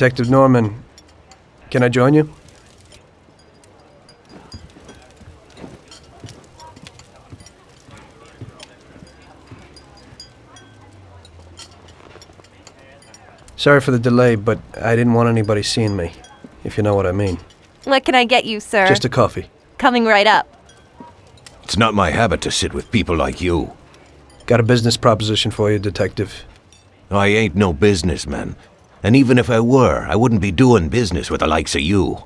Detective Norman, can I join you? Sorry for the delay, but I didn't want anybody seeing me, if you know what I mean. What can I get you, sir? Just a coffee. Coming right up. It's not my habit to sit with people like you. Got a business proposition for you, Detective. I ain't no businessman. And even if I were, I wouldn't be doing business with the likes of you.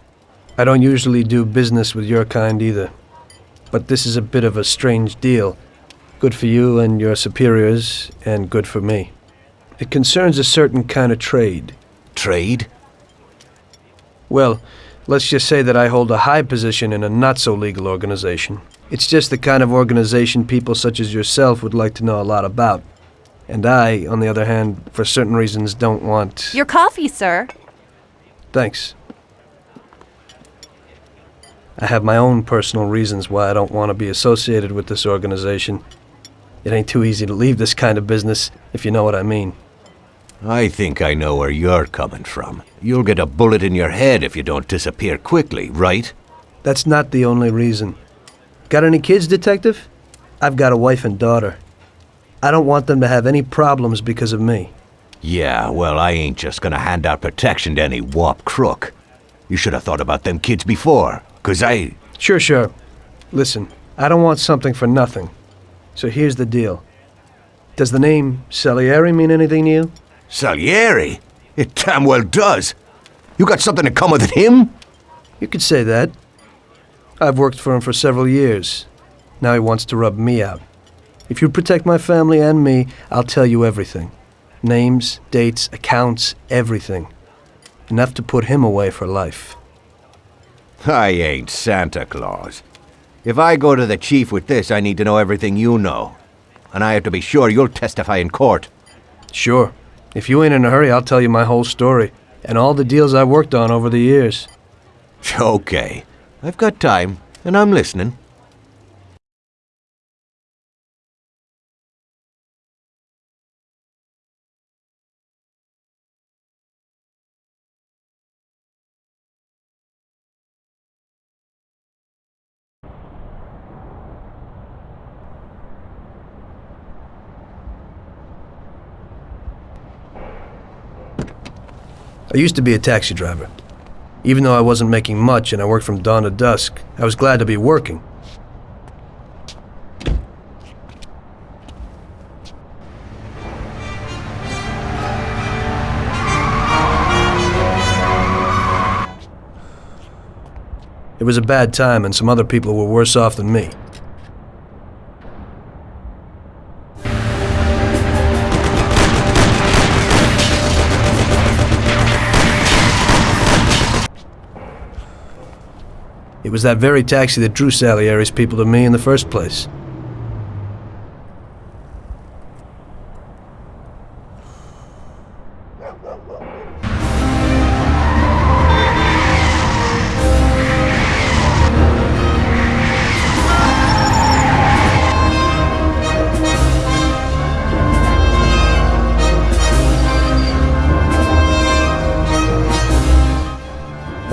I don't usually do business with your kind either. But this is a bit of a strange deal. Good for you and your superiors, and good for me. It concerns a certain kind of trade. Trade? Well, let's just say that I hold a high position in a not-so-legal organization. It's just the kind of organization people such as yourself would like to know a lot about. And I, on the other hand, for certain reasons, don't want... Your coffee, sir. Thanks. I have my own personal reasons why I don't want to be associated with this organization. It ain't too easy to leave this kind of business, if you know what I mean. I think I know where you're coming from. You'll get a bullet in your head if you don't disappear quickly, right? That's not the only reason. Got any kids, Detective? I've got a wife and daughter. I don't want them to have any problems because of me. Yeah, well, I ain't just gonna hand out protection to any wop crook. You should have thought about them kids before, 'cause I... Sure, sure. Listen, I don't want something for nothing. So here's the deal. Does the name Salieri mean anything to you? Salieri? It damn well does. You got something to come with him? You could say that. I've worked for him for several years. Now he wants to rub me out. If you protect my family and me, I'll tell you everything. Names, dates, accounts, everything. Enough to put him away for life. I ain't Santa Claus. If I go to the chief with this, I need to know everything you know. And I have to be sure you'll testify in court. Sure. If you ain't in a hurry, I'll tell you my whole story and all the deals I worked on over the years. Okay. I've got time, and I'm listening. I used to be a taxi driver. Even though I wasn't making much and I worked from dawn to dusk, I was glad to be working. It was a bad time and some other people were worse off than me. It was that very taxi that drew Salieri's people to me in the first place.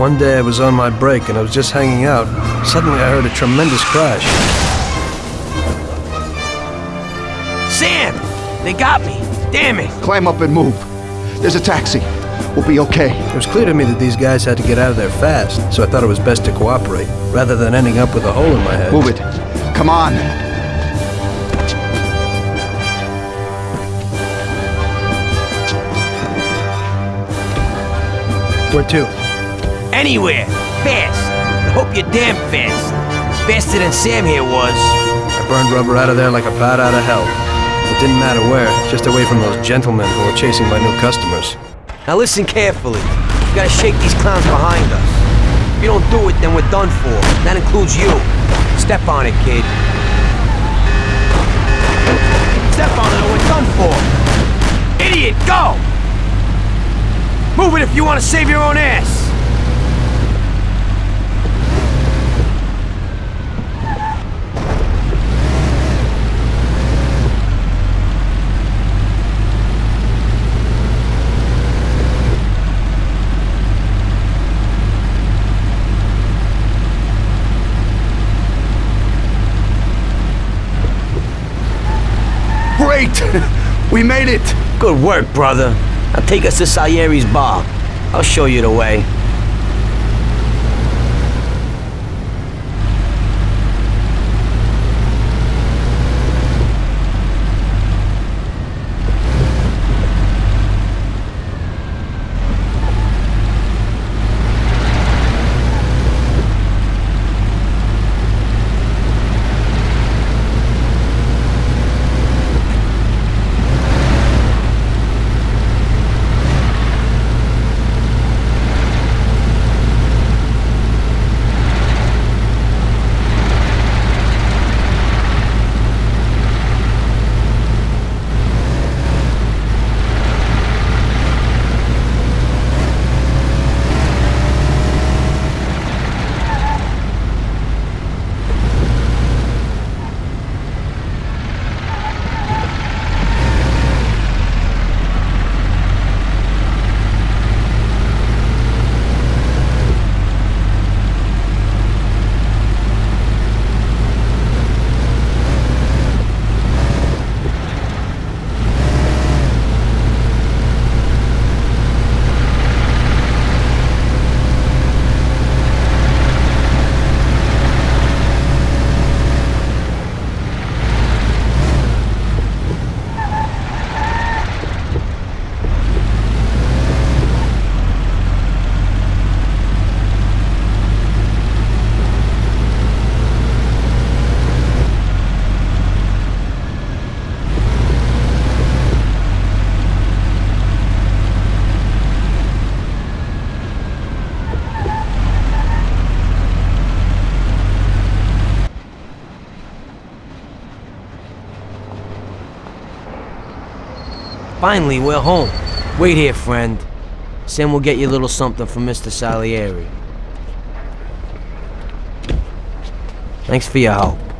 One day I was on my break and I was just hanging out. Suddenly I heard a tremendous crash. Sam! They got me! Damn it! Climb up and move. There's a taxi. We'll be okay. It was clear to me that these guys had to get out of there fast, so I thought it was best to cooperate, rather than ending up with a hole in my head. Move it. Come on. Where to? Anywhere! Fast! I hope you're damn fast. Faster than Sam here was. I burned rubber out of there like a bat out of hell. It didn't matter where, just away from those gentlemen who were chasing my new customers. Now listen carefully. We gotta shake these clowns behind us. If you don't do it, then we're done for. That includes you. Step on it, kid. Step on it or we're done for. Idiot, go! Move it if you want to save your own ass. Great! we made it! Good work, brother. Now take us to Salieri's bar. I'll show you the way. Finally, we're home. Wait here, friend. Sam will get you a little something from Mr. Salieri. Thanks for your help.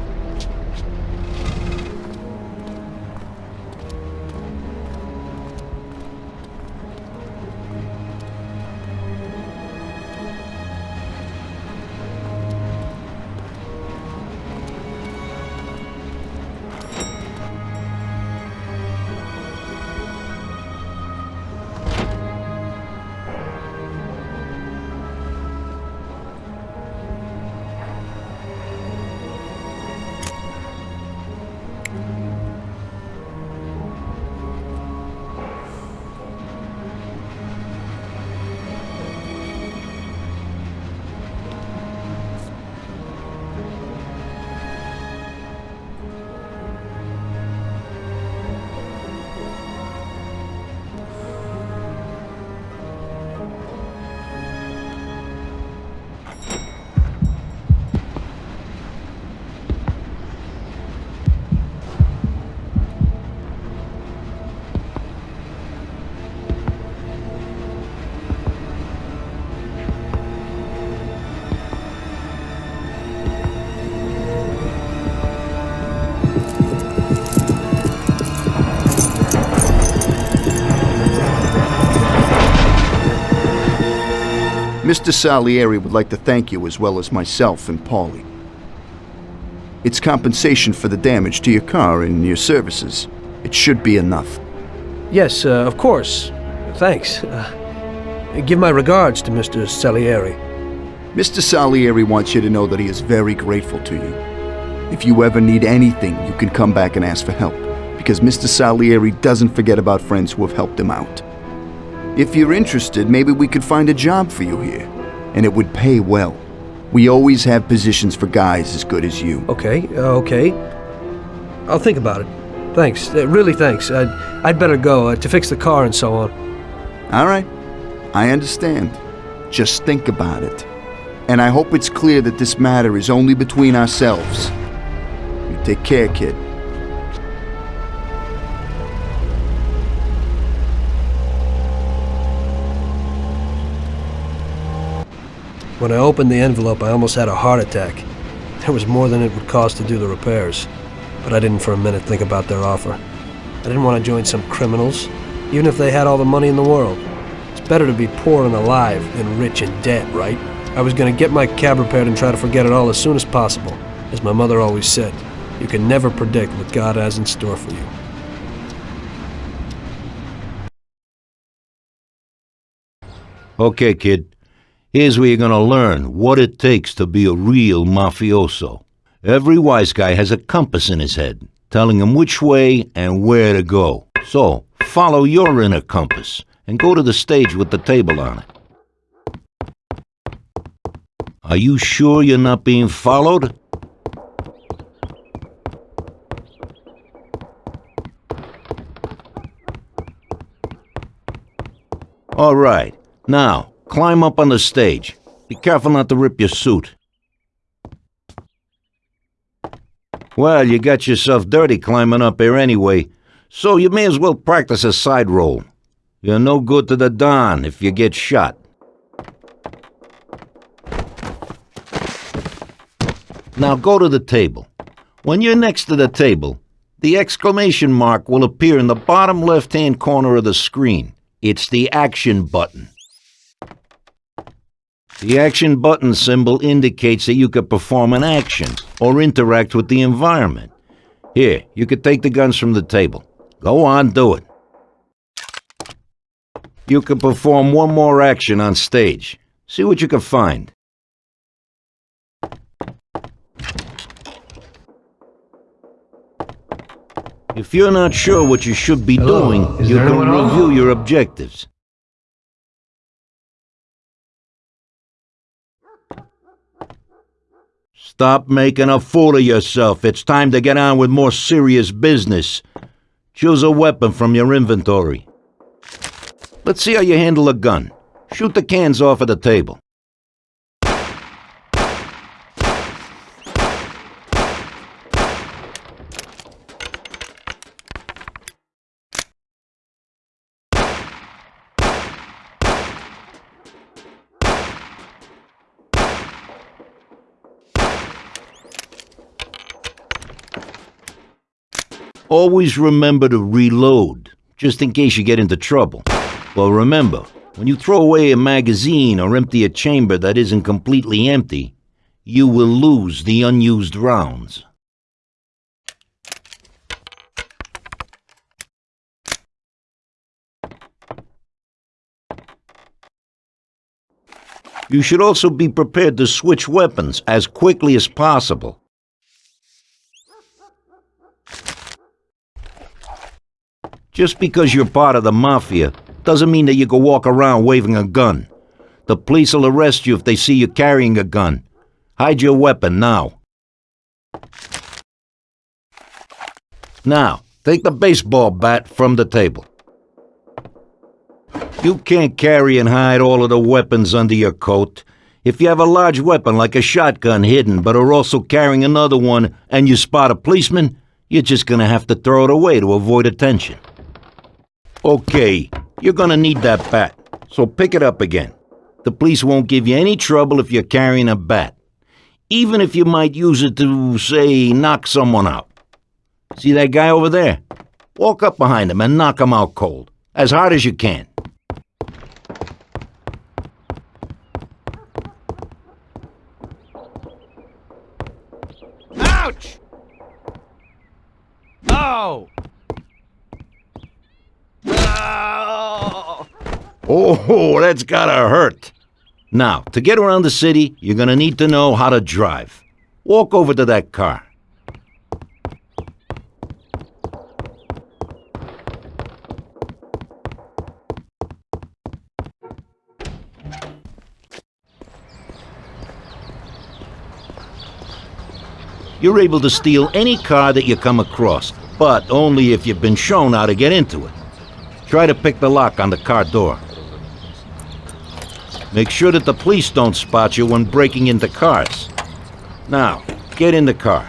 Mr. Salieri would like to thank you as well as myself and Paulie. It's compensation for the damage to your car and your services. It should be enough. Yes, uh, of course. Thanks. Uh, give my regards to Mr. Salieri. Mr. Salieri wants you to know that he is very grateful to you. If you ever need anything, you can come back and ask for help, because Mr. Salieri doesn't forget about friends who have helped him out. If you're interested, maybe we could find a job for you here, and it would pay well. We always have positions for guys as good as you. Okay, uh, okay. I'll think about it. Thanks. Uh, really, thanks. I'd, I'd better go uh, to fix the car and so on. All right, I understand. Just think about it. And I hope it's clear that this matter is only between ourselves. You take care, kid. When I opened the envelope, I almost had a heart attack. There was more than it would cost to do the repairs. But I didn't for a minute think about their offer. I didn't want to join some criminals, even if they had all the money in the world. It's better to be poor and alive than rich and dead, right? I was going to get my cab repaired and try to forget it all as soon as possible. As my mother always said, you can never predict what God has in store for you. Okay, kid. Here's where you're gonna learn what it takes to be a real mafioso. Every wise guy has a compass in his head, telling him which way and where to go. So, follow your inner compass and go to the stage with the table on it. Are you sure you're not being followed? All right. Now, climb up on the stage. Be careful not to rip your suit. Well, you got yourself dirty climbing up here anyway, so you may as well practice a side roll. You're no good to the Don if you get shot. Now go to the table. When you're next to the table, the exclamation mark will appear in the bottom left-hand corner of the screen. It's the action button. The action button symbol indicates that you could perform an action or interact with the environment. Here, you could take the guns from the table. Go on, do it. You can perform one more action on stage. See what you can find. If you're not sure what you should be Hello, doing, is you can review your objectives. Stop making a fool of yourself. It's time to get on with more serious business. Choose a weapon from your inventory. Let's see how you handle a gun. Shoot the cans off of the table. Always remember to reload, just in case you get into trouble. Well, remember, when you throw away a magazine or empty a chamber that isn't completely empty, you will lose the unused rounds. You should also be prepared to switch weapons as quickly as possible. Just because you're part of the mafia doesn't mean that you can walk around waving a gun. The police will arrest you if they see you carrying a gun. Hide your weapon now. Now, take the baseball bat from the table. You can't carry and hide all of the weapons under your coat. If you have a large weapon like a shotgun hidden but are also carrying another one and you spot a policeman, you're just gonna have to throw it away to avoid attention. Okay, you're gonna need that bat, so pick it up again. The police won't give you any trouble if you're carrying a bat, even if you might use it to, say, knock someone out. See that guy over there? Walk up behind him and knock him out cold, as hard as you can. Ouch! Oh! Oh, that's gotta hurt. Now, to get around the city, you're gonna need to know how to drive. Walk over to that car. You're able to steal any car that you come across, but only if you've been shown how to get into it. Try to pick the lock on the car door. Make sure that the police don't spot you when breaking into cars. Now, get in the car.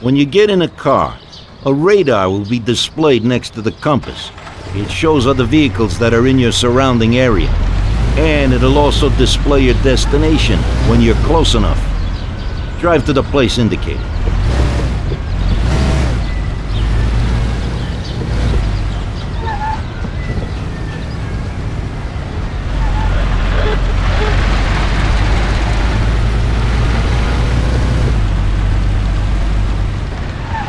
When you get in a car, a radar will be displayed next to the compass. It shows other vehicles that are in your surrounding area. And it'll also display your destination when you're close enough. Drive to the place indicated.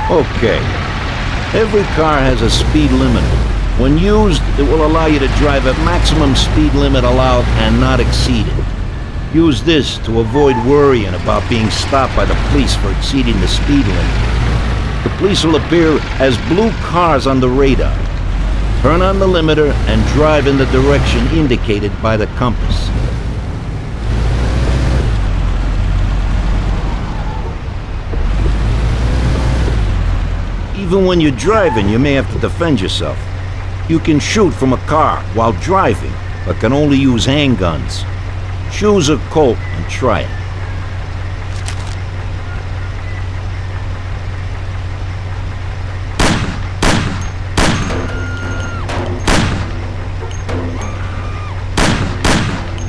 Okay. Every car has a speed limiter. When used, it will allow you to drive at maximum speed limit allowed and not exceeded. Use this to avoid worrying about being stopped by the police for exceeding the speed limit. The police will appear as blue cars on the radar. Turn on the limiter and drive in the direction indicated by the compass. Even when you're driving, you may have to defend yourself. You can shoot from a car while driving, but can only use handguns. Choose a Colt and try it.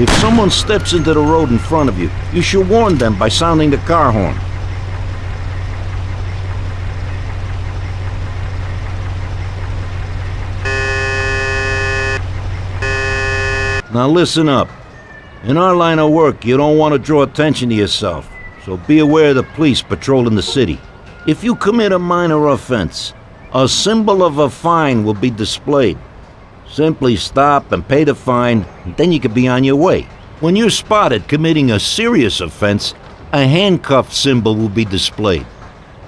If someone steps into the road in front of you, you should warn them by sounding the car horn. Now listen up. In our line of work, you don't want to draw attention to yourself, so be aware of the police patrolling the city. If you commit a minor offense, a symbol of a fine will be displayed. Simply stop and pay the fine, and then you can be on your way. When you're spotted committing a serious offense, a handcuff symbol will be displayed.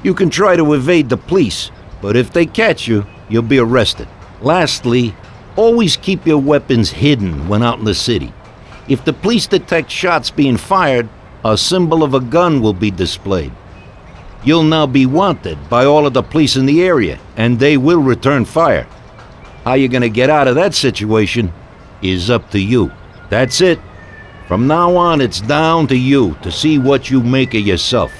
You can try to evade the police, but if they catch you, you'll be arrested. Lastly, always keep your weapons hidden when out in the city. If the police detect shots being fired, a symbol of a gun will be displayed. You'll now be wanted by all of the police in the area, and they will return fire. How you're gonna get out of that situation is up to you. That's it. From now on, it's down to you to see what you make of yourself.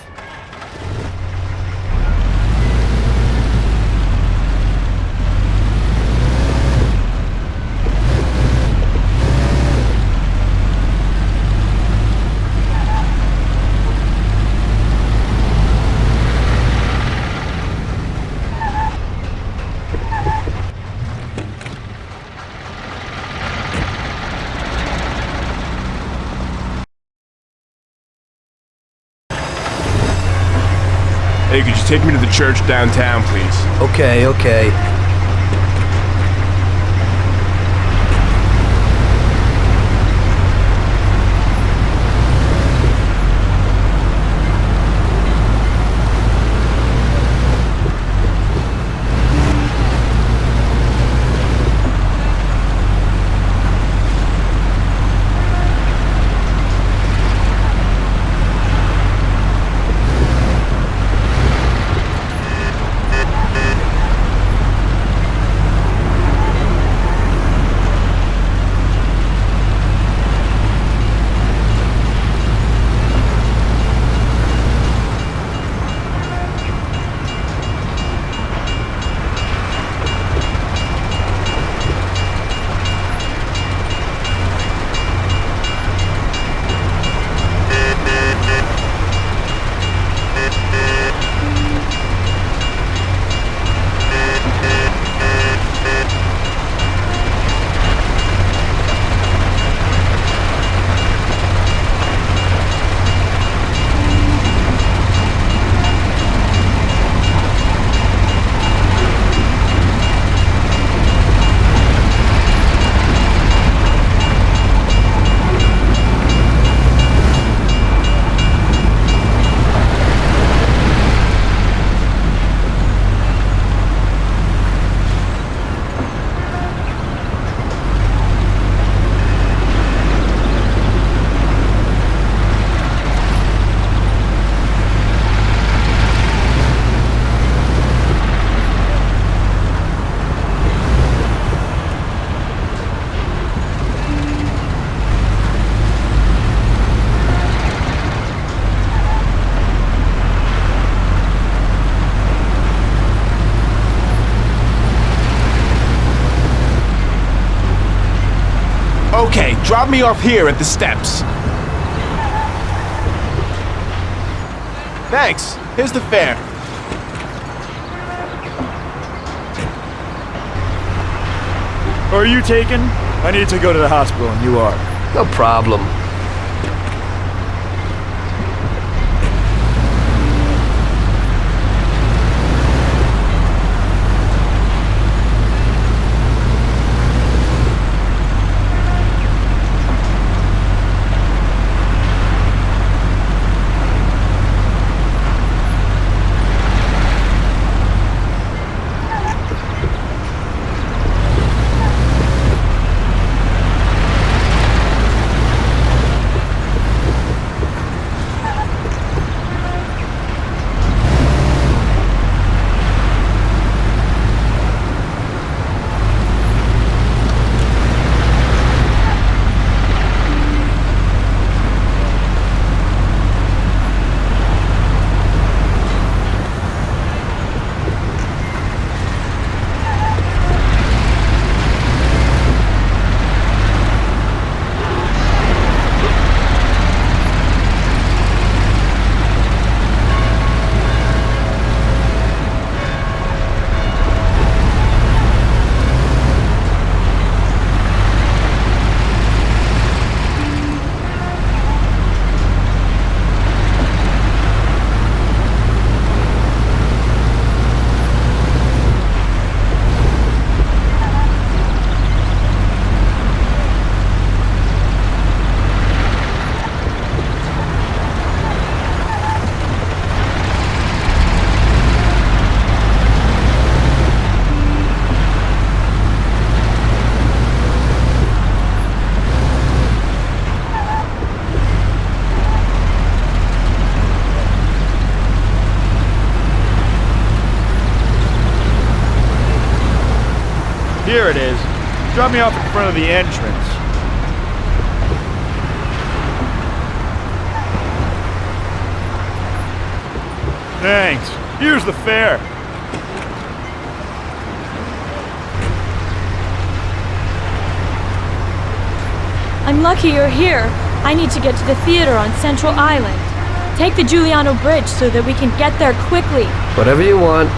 Take me to the church downtown, please? Okay, okay. Drop me off here at the steps. Thanks. Here's the fare. Are you taken? I need to go to the hospital and you are. No problem. Drop me off in front of the entrance. Thanks. Here's the fare. I'm lucky you're here. I need to get to the theater on Central Island. Take the Giuliano Bridge so that we can get there quickly. Whatever you want.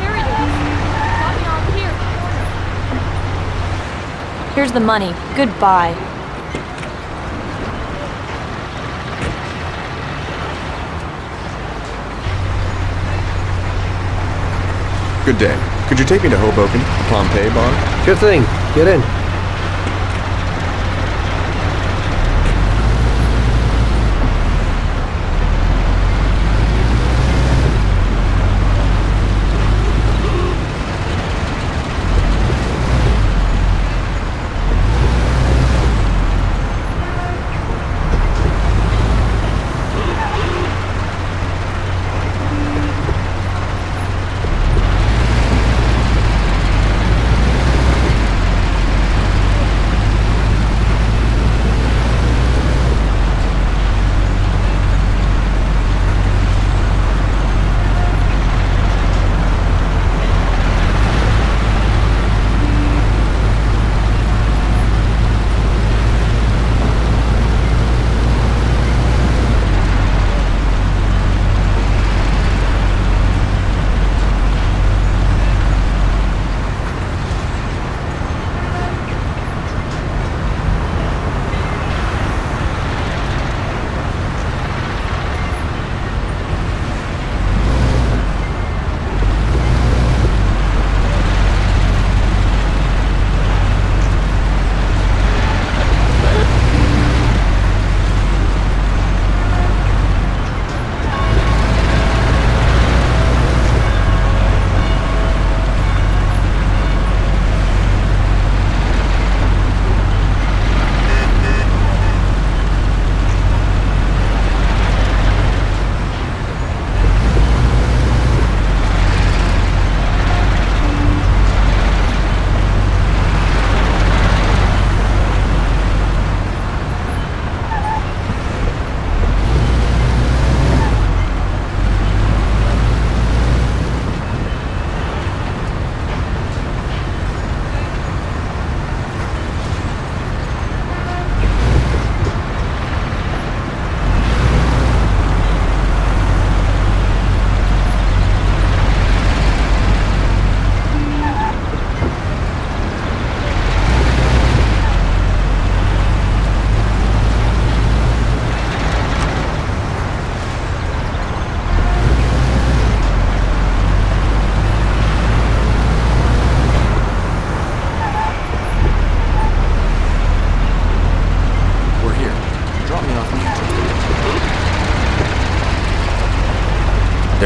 Here it is. Drop me off here. Here's the money. Goodbye. Good day. Could you take me to Hoboken, Pompeii bar? Sure thing. Get in.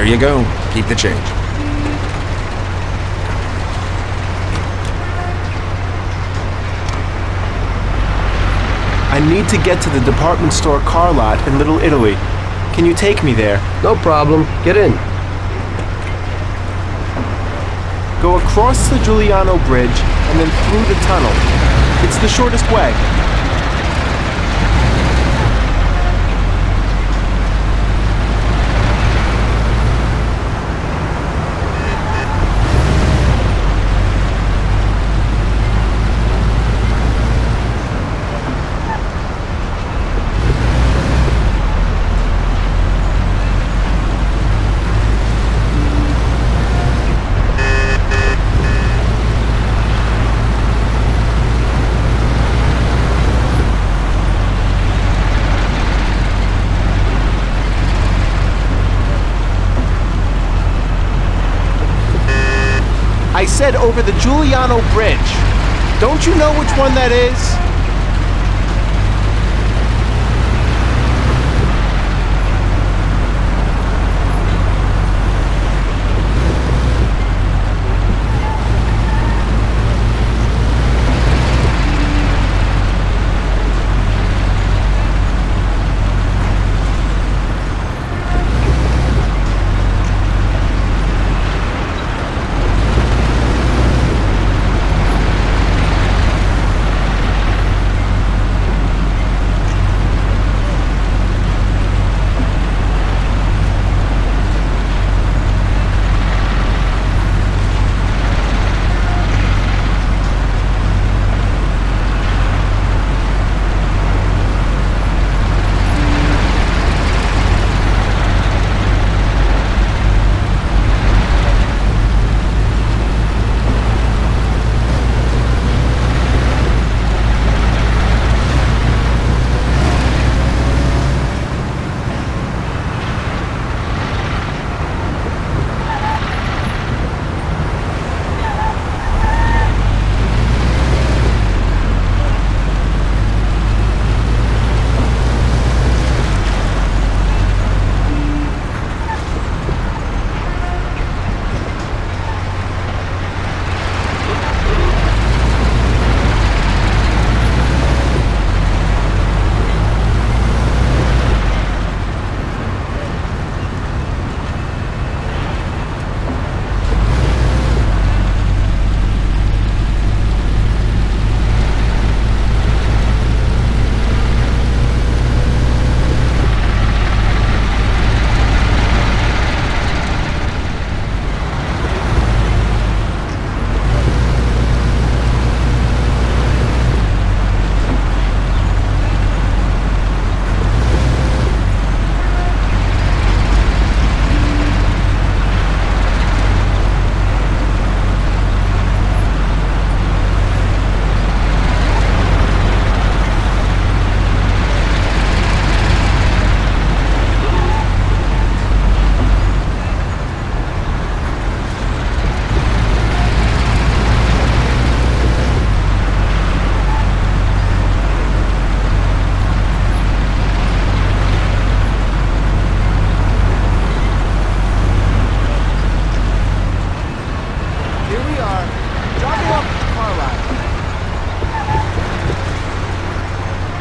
There you go. Keep the change. I need to get to the department store car lot in Little Italy. Can you take me there? No problem. Get in. Go across the Giuliano Bridge and then through the tunnel. It's the shortest way. I said over the Giuliano Bridge. Don't you know which one that is?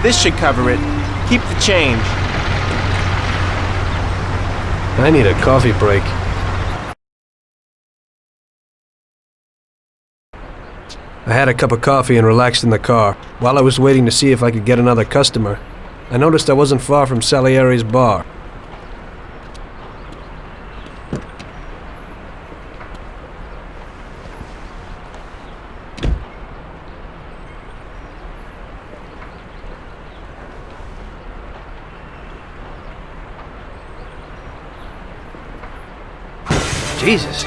This should cover it. Keep the change. I need a coffee break. I had a cup of coffee and relaxed in the car. While I was waiting to see if I could get another customer, I noticed I wasn't far from Salieri's bar. Jesus.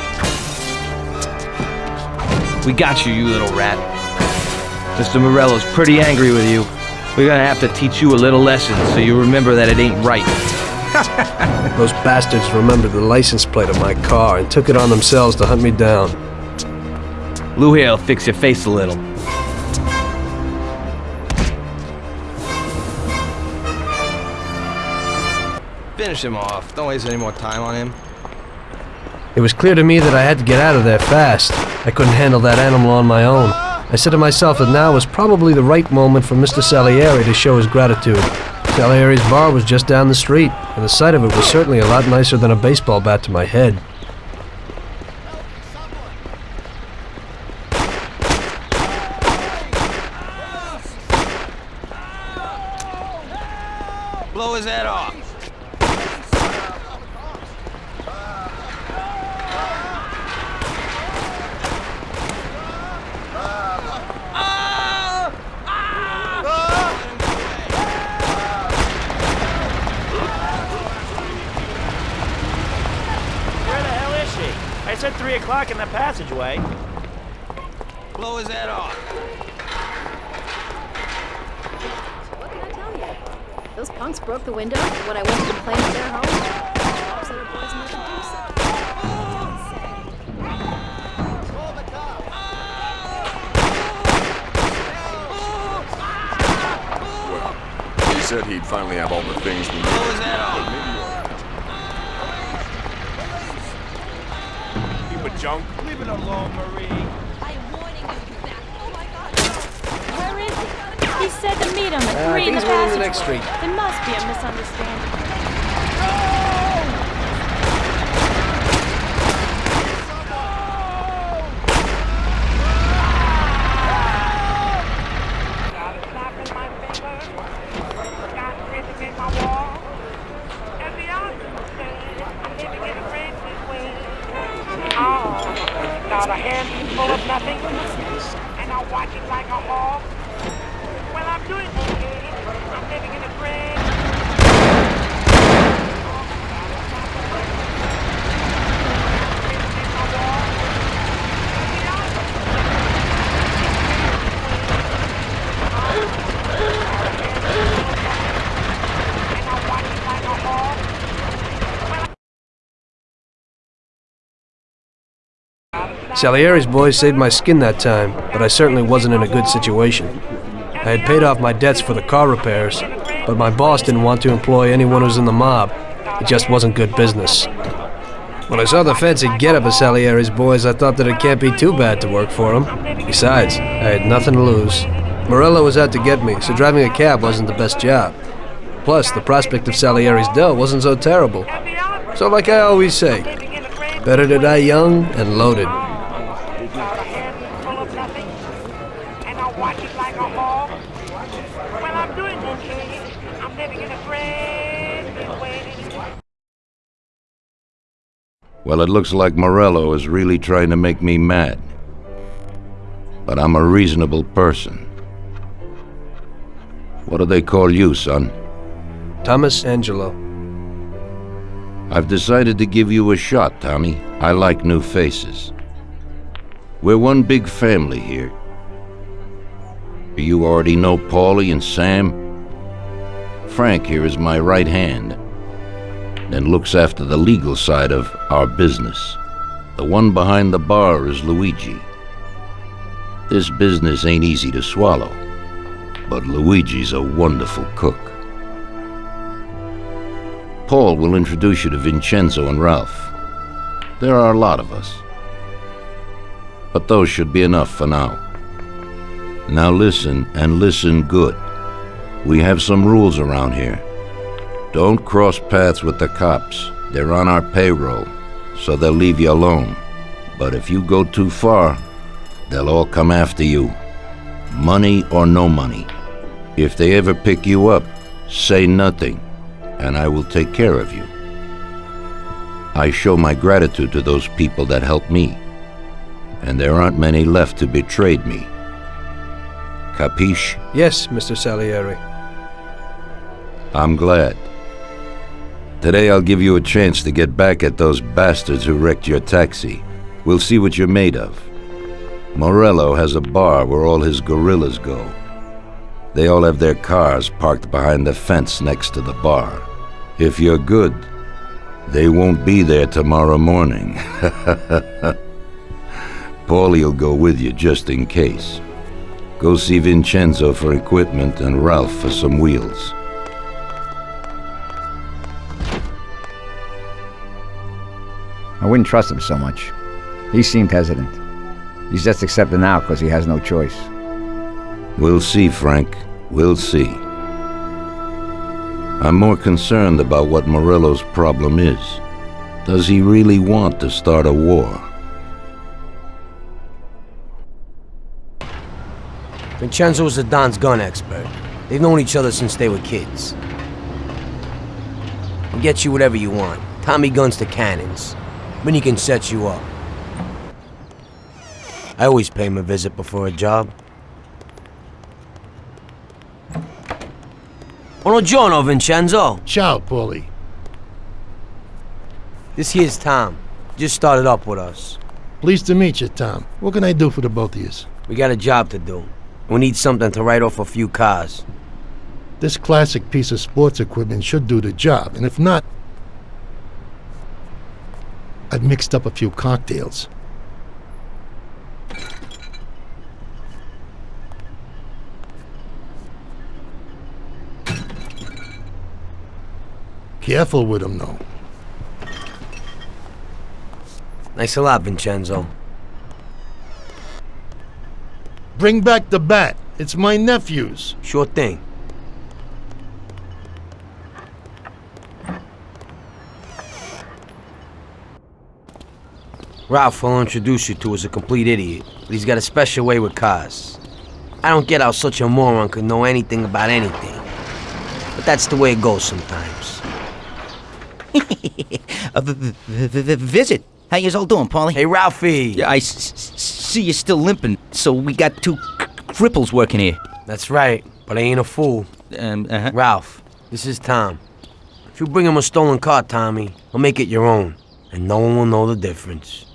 We got you, you little rat. Mr. Morello's pretty angry with you. We're gonna have to teach you a little lesson so you remember that it ain't right. Those bastards remembered the license plate of my car and took it on themselves to hunt me down. Lou here'll fix your face a little. Finish him off. Don't waste any more time on him. It was clear to me that I had to get out of there fast. I couldn't handle that animal on my own. I said to myself that now was probably the right moment for Mr. Salieri to show his gratitude. Salieri's bar was just down the street, and the sight of it was certainly a lot nicer than a baseball bat to my head. Salieri's boys saved my skin that time, but I certainly wasn't in a good situation. I had paid off my debts for the car repairs, but my boss didn't want to employ anyone who's in the mob. It just wasn't good business. When I saw the fancy getup of Salieri's boys, I thought that it can't be too bad to work for them. Besides, I had nothing to lose. Morello was out to get me, so driving a cab wasn't the best job. Plus, the prospect of Salieri's dough wasn't so terrible. So like I always say, better to die young and loaded. full of nothing, and I watch it like a hog. Well, I'm doing okay. I'm living in a great big way. Well, it looks like Morello is really trying to make me mad. But I'm a reasonable person. What do they call you, son? Thomas Angelo. I've decided to give you a shot, Tommy. I like new faces. We're one big family here. Do you already know Paulie and Sam. Frank here is my right hand and looks after the legal side of our business. The one behind the bar is Luigi. This business ain't easy to swallow, but Luigi's a wonderful cook. Paul will introduce you to Vincenzo and Ralph. There are a lot of us. But those should be enough for now. Now listen, and listen good. We have some rules around here. Don't cross paths with the cops. They're on our payroll, so they'll leave you alone. But if you go too far, they'll all come after you. Money or no money. If they ever pick you up, say nothing, and I will take care of you. I show my gratitude to those people that helped me, and there aren't many left who betrayed me. Capiche? Yes, Mr. Salieri. I'm glad. Today I'll give you a chance to get back at those bastards who wrecked your taxi. We'll see what you're made of. Morello has a bar where all his gorillas go. They all have their cars parked behind the fence next to the bar. If you're good, they won't be there tomorrow morning. Paulie'll go with you just in case. Go see Vincenzo for equipment and Ralph for some wheels. I wouldn't trust him so much. He seemed hesitant. He's just accepting now because he has no choice. We'll see, Frank. We'll see. I'm more concerned about what Morello's problem is. Does he really want to start a war? Vincenzo's the Don's gun expert. They've known each other since they were kids. He'll get you whatever you want. Tommy guns to cannons. Then he can set you up. I always pay him a visit before a job. Buongiorno, Vincenzo. Ciao, Paulie. This here's Tom. Just started up with us. Pleased to meet you, Tom. What can I do for the both of you? We got a job to do. We need something to write off a few cars. This classic piece of sports equipment should do the job, and if not, I've mixed up a few cocktails. Careful with him, though. Thanks a lot, Vincenzo. Bring back the bat. It's my nephew's. Sure thing. Ralph will introduce you to is a complete idiot, but he's got a special way with cars. I don't get how such a moron could know anything about anything. But that's the way it goes sometimes. A v- visit. How you all doing, Paulie? Hey, Ralphie. Yeah, I see you're still limping, so we got two cripples working here. That's right, but I ain't a fool. Um, uh-huh. Ralph, this is Tom. If you bring him a stolen car, Tommy, I'll make it your own, and no one will know the difference.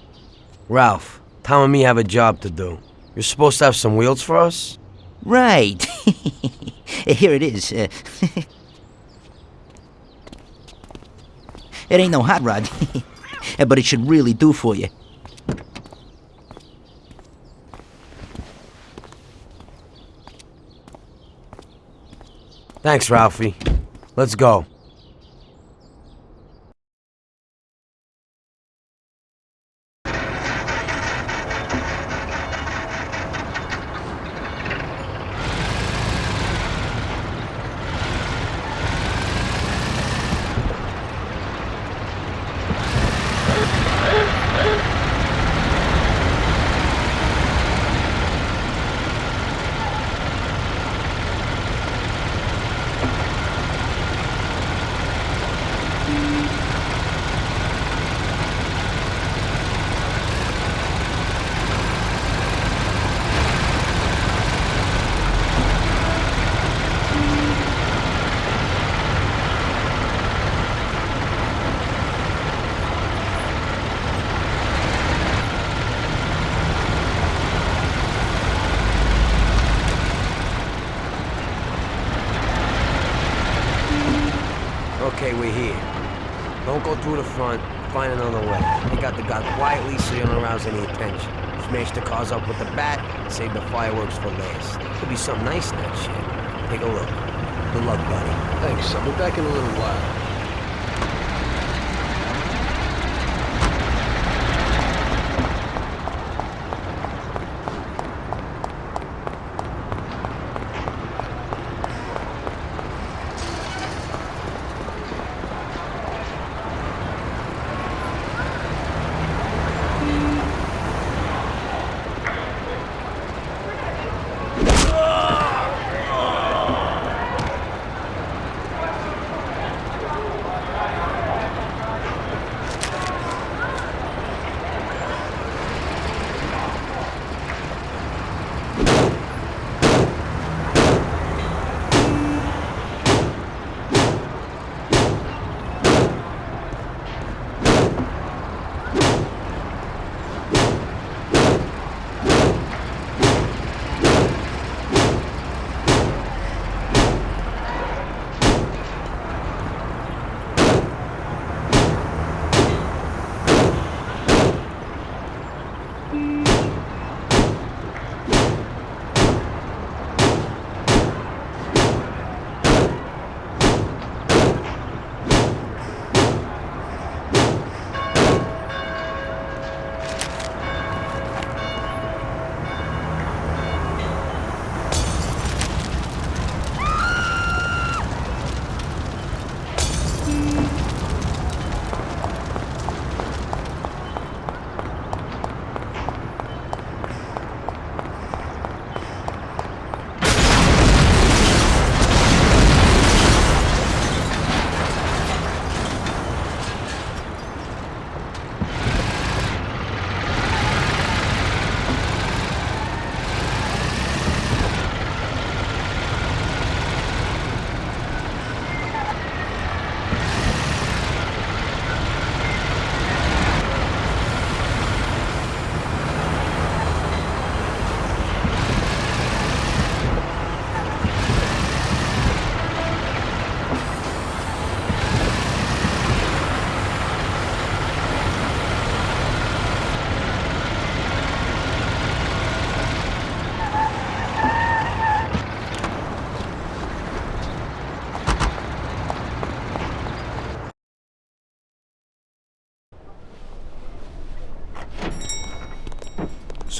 Ralph, Tom and me have a job to do. You're supposed to have some wheels for us? Right. Here it is. Uh, it ain't no hot rod, but it should really do for you. Thanks, Ralphie. Let's go. Okay, we're here. Don't go through the front. Find another way. Take out the guy quietly so you don't arouse any attention. Smash the cars up with the bat. Save the fireworks for last. Could be something nice in that shit. Take a look. Good luck, buddy. Thanks. I'll be back in a little while.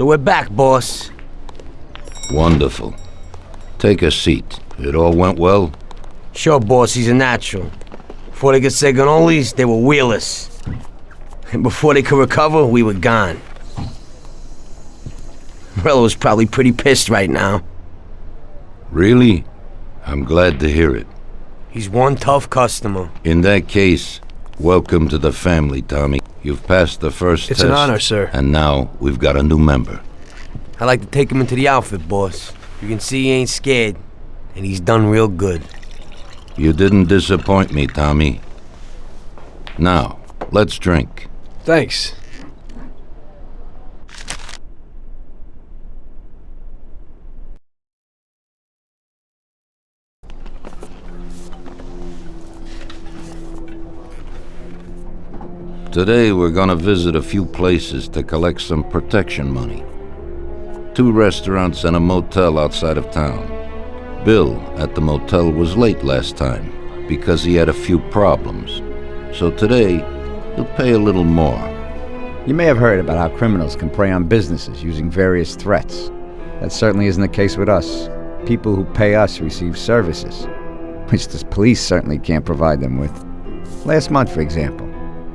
So we're back, boss. Wonderful. Take a seat. It all went well? Sure, boss, he's a natural. Before they could say cannolis, they were wheelers. And before they could recover, we were gone. Morello's probably pretty pissed right now. Really? I'm glad to hear it. He's one tough customer. In that case, welcome to the family, Tommy. You've passed the first It's test. an honor, sir. And now we've got a new member. I'd like to take him into the outfit, boss. You can see he ain't scared. And he's done real good. You didn't disappoint me, Tommy. Now, let's drink. Thanks. Today we're gonna visit a few places to collect some protection money. Two restaurants and a motel outside of town. Bill at the motel was late last time because he had a few problems. So today, he'll pay a little more. You may have heard about how criminals can prey on businesses using various threats. That certainly isn't the case with us. People who pay us receive services, which the police certainly can't provide them with. Last month, for example,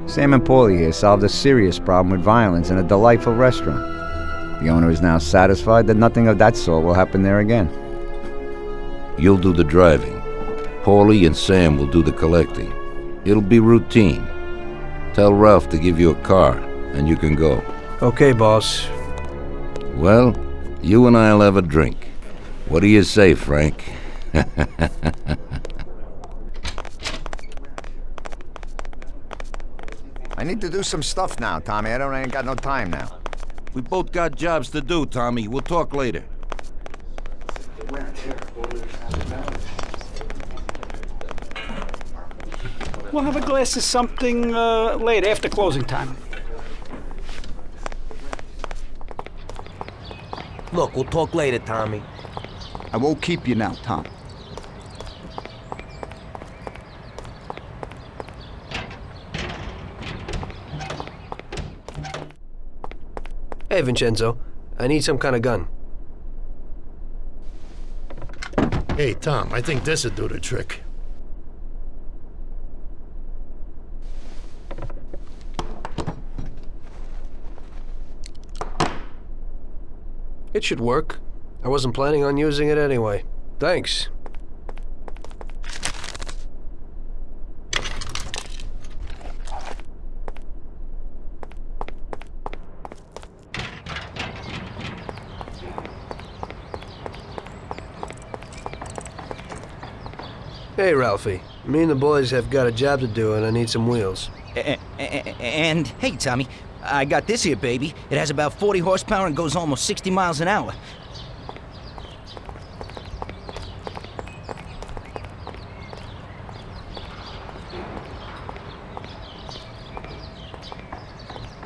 Sam and Paulie here solved a serious problem with violence in a delightful restaurant. The owner is now satisfied that nothing of that sort will happen there again. You'll do the driving. Paulie and Sam will do the collecting. It'll be routine. Tell Ralph to give you a car, and you can go. Okay, boss. Well, you and I'll have a drink. What do you say, Frank? need to do some stuff now, Tommy. I don't I ain't got no time now. we both got jobs to do, Tommy. We'll talk later. We'll have a glass of something uh, late after closing time. Look, we'll talk later, Tommy. I won't keep you now, Tom. Hey, Vincenzo. I need some kind of gun. Hey, Tom, I think this'll do the trick. It should work. I wasn't planning on using it anyway. Thanks. Hey, Ralphie. Me and the boys have got a job to do, and I need some wheels. A- a- And, hey, Tommy, I got this here, baby. It has about 40 horsepower and goes almost 60 miles an hour.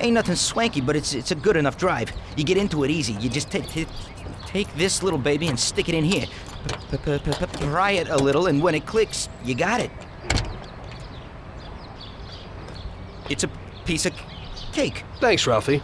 Ain't nothing swanky, but it's it's a good enough drive. You get into it easy. You just take, take this little baby and stick it in here. Pry it a little, and when it clicks, you got it. It's a piece of cake. Thanks, Ralphie.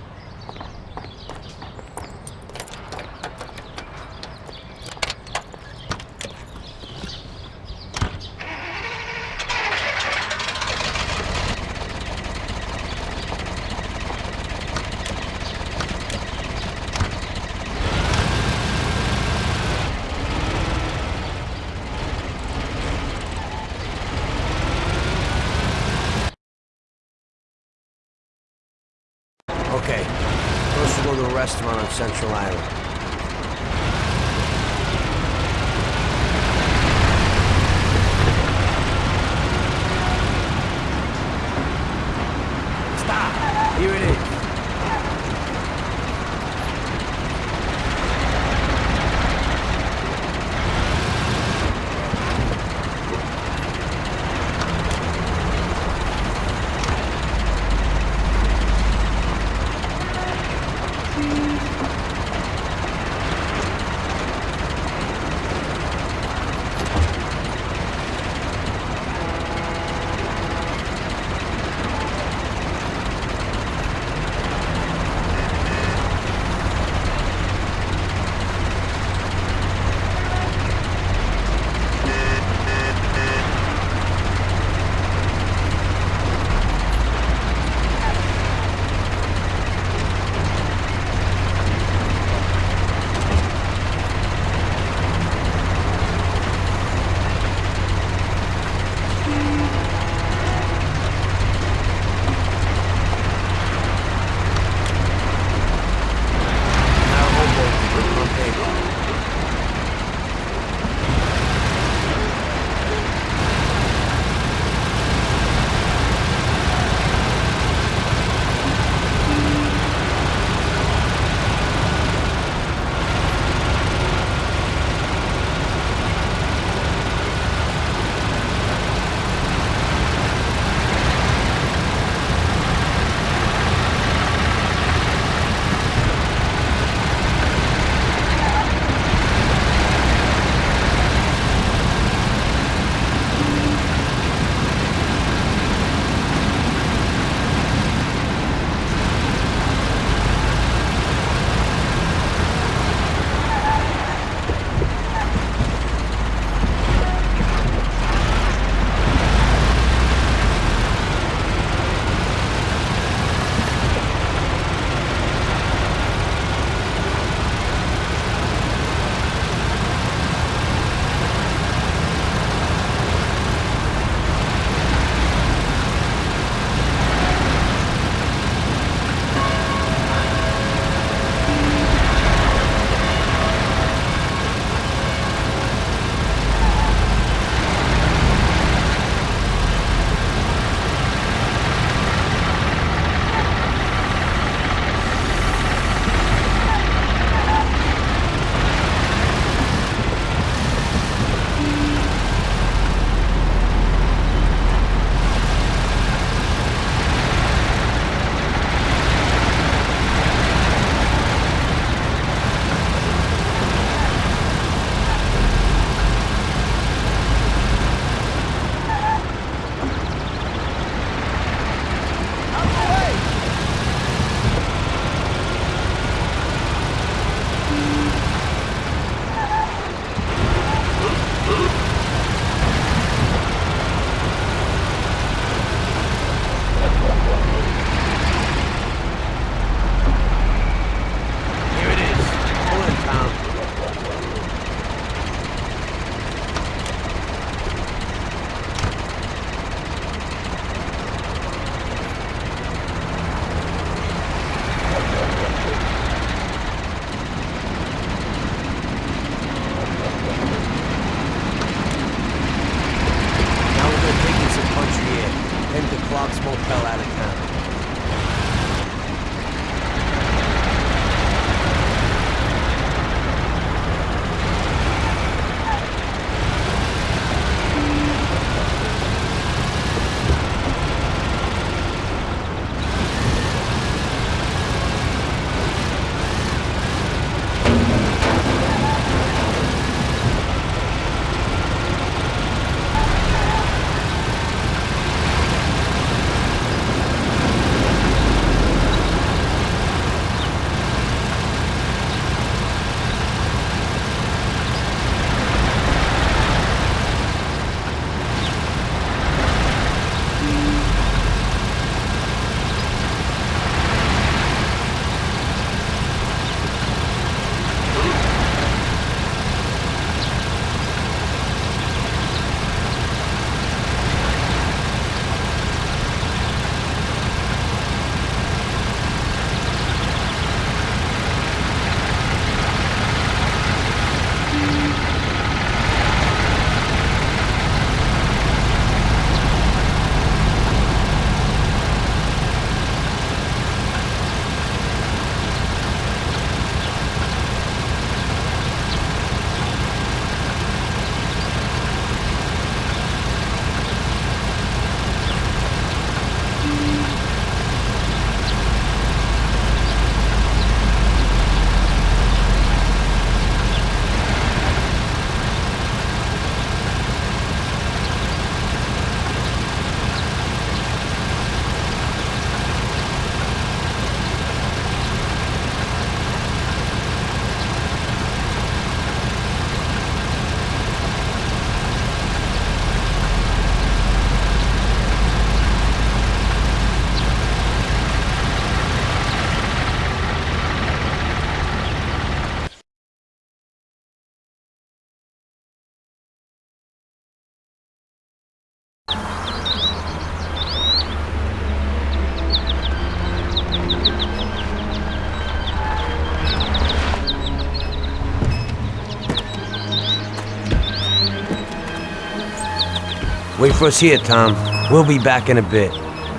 Wait for us here, Tom. We'll be back in a bit.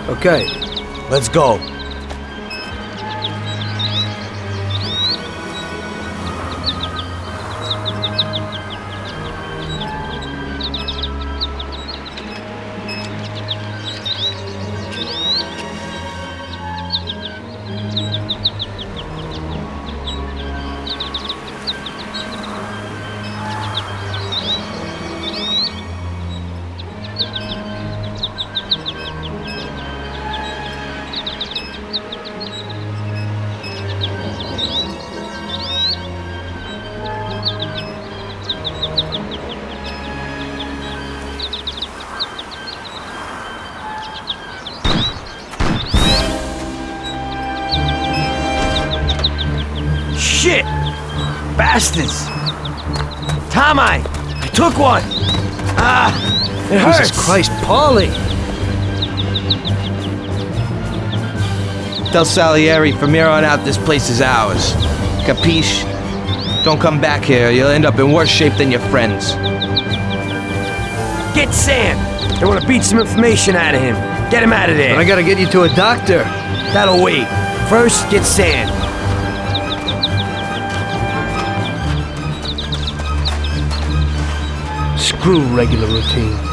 Okay. Let's go. Shit! Bastards! Tom, I, I took one! Ah! It hurts! Jesus Christ, Paulie! Tell Salieri from here on out this place is ours. Capiche? Don't come back here, you'll end up in worse shape than your friends. Get Sam! They want to beat some information out of him. Get him out of there. But I gotta get you to a doctor. That'll wait. First, get Sam. Screw regular routine.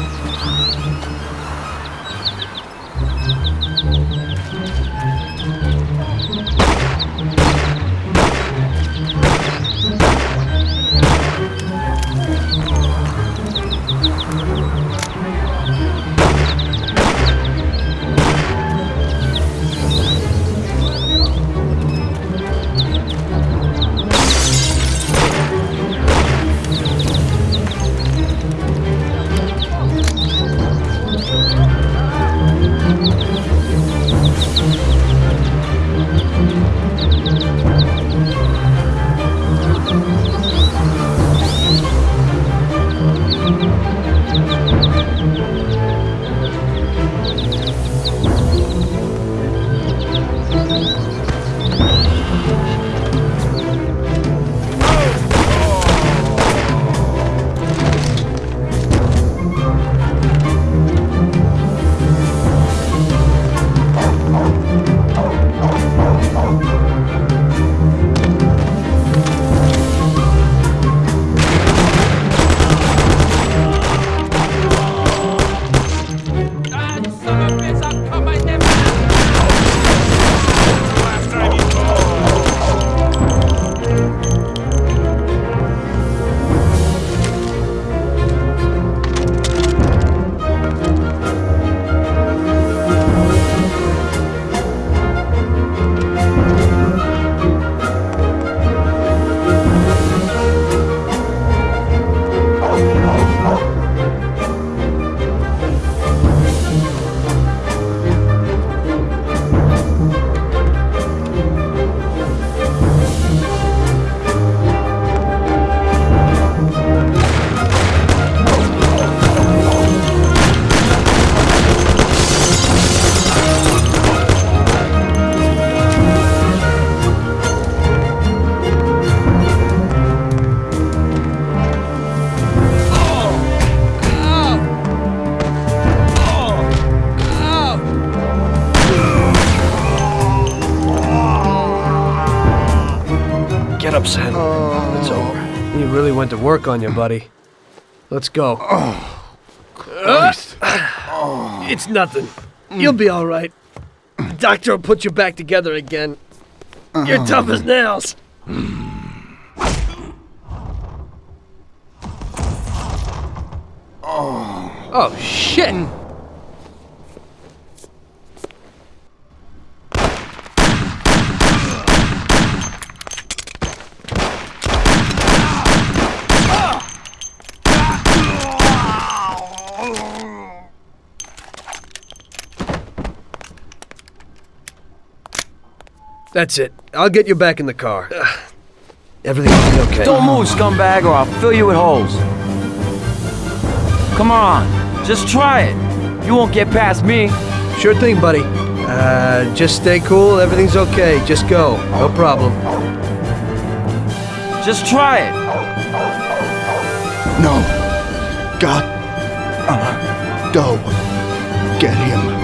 Work on you, buddy. Let's go. Christ. Uh, it's nothing. You'll be all right. The doctor will put you back together again. You're tough as nails. Oh, shit! That's it. I'll get you back in the car. Ugh. Everything will be okay. Don't move, scumbag, or I'll fill you with holes. Come on, just try it. You won't get past me. Sure thing, buddy. Uh, just stay cool. Everything's okay. Just go. No problem. Just try it. No. God. Uh, go. Get him.